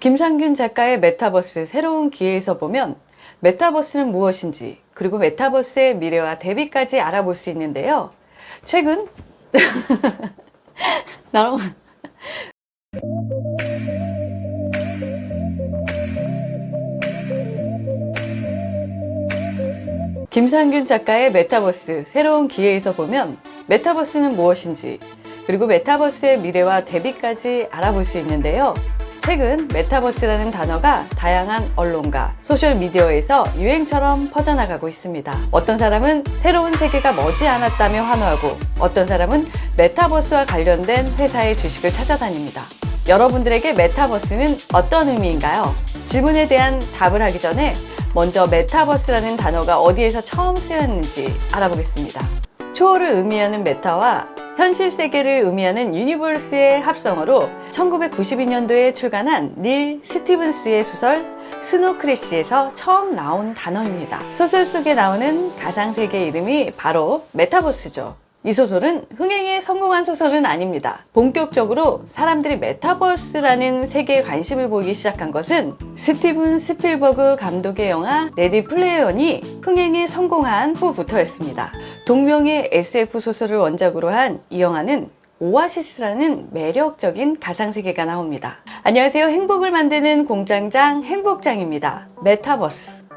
김상균 작가의 메타버스 새로운 기회에서 보면 메타버스는 무엇인지 그리고 메타버스의 미래와 대비까지 알아볼 수 있는데요. 최근 나랑 김상균 작가의 메타버스 새로운 기회에서 보면 메타버스는 무엇인지 그리고 메타버스의 미래와 대비까지 알아볼 수 있는데요. 최근 메타버스라는 단어가 다양한 언론과 소셜미디어에서 유행처럼 퍼져나가고 있습니다. 어떤 사람은 새로운 세계가 머지않았다며 환호하고 어떤 사람은 메타버스와 관련된 회사의 주식을 찾아다닙니다. 여러분들에게 메타버스는 어떤 의미인가요? 질문에 대한 답을 하기 전에 먼저 메타버스라는 단어가 어디에서 처음 쓰였는지 알아보겠습니다. 초월을 의미하는 meta와 현실 세계를 의미하는 universe의 합성어로 1992년도에 출간한 닐 스티븐스의 소설 스노 크래시에서 처음 나온 단어입니다. 소설 속에 나오는 가상세계 이름이 바로 메타버스죠. 이 소설은 흥행에 성공한 소설은 아닙니다. 본격적으로 사람들이 메타버스라는 세계에 관심을 보이기 시작한 것은 스티븐 스필버그 감독의 영화 레디 플레이어이 흥행에 성공한 후부터였습니다. 동명의 SF 소설을 원작으로 한 이 영화는 오아시스라는 매력적인 가상세계가 나옵니다. 안녕하세요. 행복을 만드는 공장장 행복장입니다. 메타버스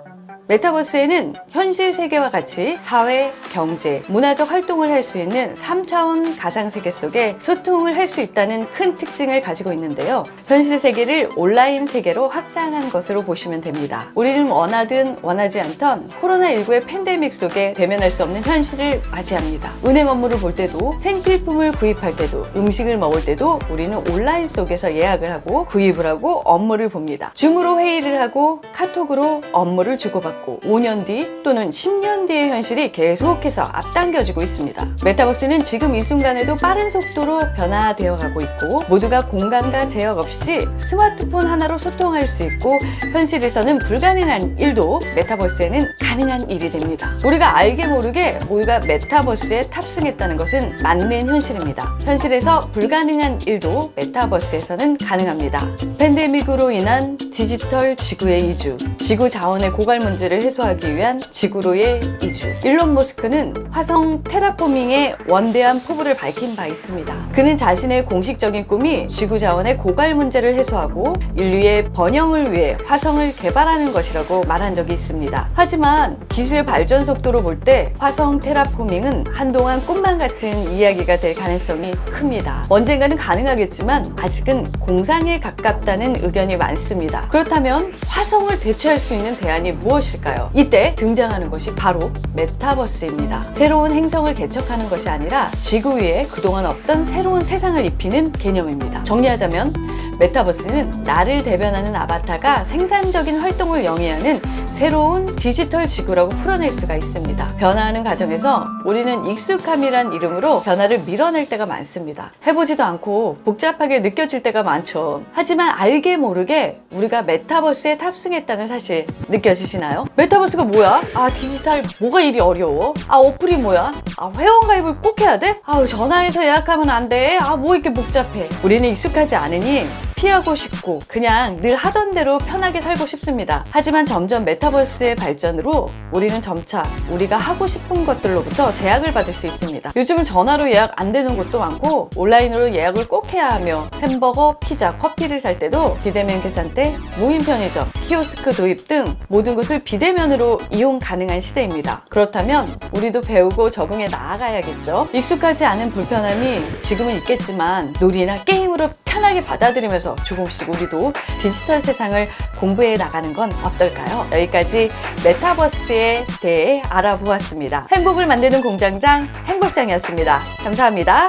메타버스에는 현실 세계와 같이 사회, 경제, 문화적 활동을 할 수 있는 3차원 가상세계 속에 소통을 할 수 있다는 큰 특징을 가지고 있는데요. 현실 세계를 온라인 세계로 확장한 것으로 보시면 됩니다. 우리는 원하든 원하지 않던 코로나19의 팬데믹 속에 대면할 수 없는 현실을 맞이합니다. 은행 업무를 볼 때도 생필품을 구입할 때도 음식을 먹을 때도 우리는 온라인 속에서 예약을 하고 구입을 하고 업무를 봅니다. 줌으로 회의를 하고 카톡으로 업무를 주고받고 있고 5년 뒤 또는 10년 뒤의 현실이 계속해서 앞당겨지고 있습니다. 메타버스는 지금 이 순간에도 빠른 속도로 변화되어 가고 있고 모두가 공간과 제약 없이 스마트폰 하나로 소통할 수 있고 현실에서는 불가능한 일도 메타버스에는 가능한 일이 됩니다. 우리가 알게 모르게 모두가 메타버스에 탑승했다는 것은 맞는 현실입니다. 현실에서 불가능한 일도 메타버스에서는 가능합니다. 팬데믹으로 인한 디지털 지구의 이주, 지구 자원의 고갈 문제 를 문제를 해소하기 위한 지구로의 이주. 일론 머스크는 화성 테라포밍의 원대한 포부를 밝힌 바 있습니다. 그는 자신의 공식적인 꿈이 지구 자원의 고갈 문제를 해소하고 인류의 번영을 위해 화성을 개발하는 것이라고 말한 적이 있습니다. 하지만 기술의 발전 속도로 볼 때 화성 테라포밍은 한동안 꿈만 같은 이야기가 될 가능성이 큽니다. 언젠가는 가능하겠지만 아직은 공상에 가깝다는 의견이 많습니다. 그렇다면 화성을 대체할 수 있는 대안이 무엇일 까요? 있을까요? 이때 등장하는 것이 바로 메타버스입니다. 새로운 행성을 개척하는 것이 아니라 지구 위에 그동안 없던 새로운 세상을 입히는 개념입니다. 정리하자면 메타버스는 나를 대변하는 아바타가 생산적인 활동을 영위하는 새로운 디지털 지구라고 풀어낼 수가 있습니다. 변화하는 과정에서 우리는 익숙함이란 이름으로 변화를 밀어낼 때가 많습니다. 해보지도 않고 복잡하게 느껴질 때가 많죠. 하지만 알게 모르게 우리가 메타버스에 탑승했다는 사실 느껴지시나요? 메타버스가 뭐야? 아 디지털 뭐가 일이 어려워? 아 어플이 뭐야? 아 회원가입을 꼭 해야 돼? 아 전화해서 예약하면 안 돼? 아 뭐 이렇게 복잡해? 우리는 익숙하지 않으니 피하고 싶고 그냥 늘 하던 대로 편하게 살고 싶습니다. 하지만 점점 메타버스의 발전으로 우리는 점차 우리가 하고 싶은 것들로부터 제약을 받을 수 있습니다. 요즘은 전화로 예약 안 되는 곳도 많고 온라인으로 예약을 꼭 해야 하며 햄버거, 피자, 커피를 살 때도 비대면 계산대, 무인 편의점, 키오스크 도입 등 모든 것을 비대면으로 이용 가능한 시대입니다. 그렇다면 우리도 배우고 적응해 나아가야겠죠. 익숙하지 않은 불편함이 지금은 있겠지만 놀이나 게임으로 편하게 받아들이 면서 조금씩 우리도 디지털 세상을 공부해 나가는 건 어떨까요? 여기까지 메타버스에 대해 알아보았습니다. 행복을 만드는 공장장 행복장이었습니다. 감사합니다.